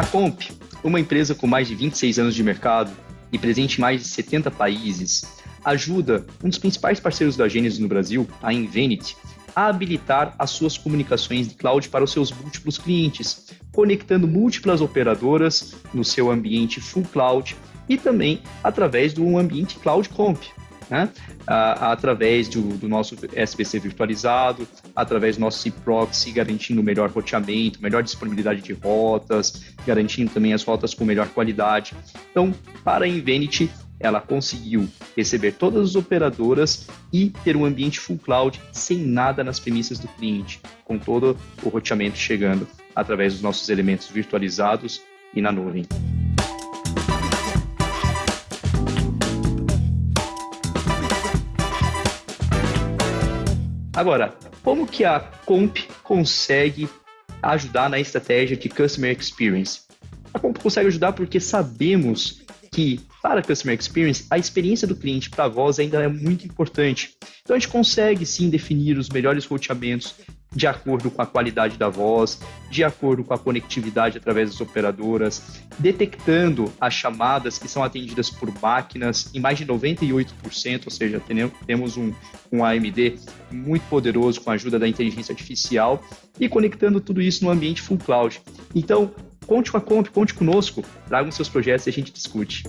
Comp, uma empresa com mais de 26 anos de mercado e presente em mais de 70 países, ajuda um dos principais parceiros da Gênesis no Brasil, a Invenity, a habilitar as suas comunicações de cloud para os seus múltiplos clientes, conectando múltiplas operadoras no seu ambiente full cloud e também através do ambiente Cloud Comp, né? através do, do, nosso SBC virtualizado, através do nosso cProxy, garantindo melhor roteamento, melhor disponibilidade de rotas, garantindo também as rotas com melhor qualidade. Então, para a Invenity, ela conseguiu receber todas as operadoras e ter um ambiente full cloud sem nada nas premissas do cliente, com todo o roteamento chegando através dos nossos elementos virtualizados e na nuvem. Agora, como que a Comp consegue ajudar na estratégia de Customer Experience? A Comp consegue ajudar porque sabemos que para a Customer Experience, a experiência do cliente para voz ainda é muito importante. Então a gente consegue sim definir os melhores roteamentos de acordo com a qualidade da voz, de acordo com a conectividade através das operadoras, detectando as chamadas que são atendidas por máquinas em mais de 98%, ou seja, temos um, um AMD muito poderoso com a ajuda da inteligência artificial e conectando tudo isso no ambiente full cloud. Então, conte com a Comp, conte conosco, tragam seus projetos e a gente discute.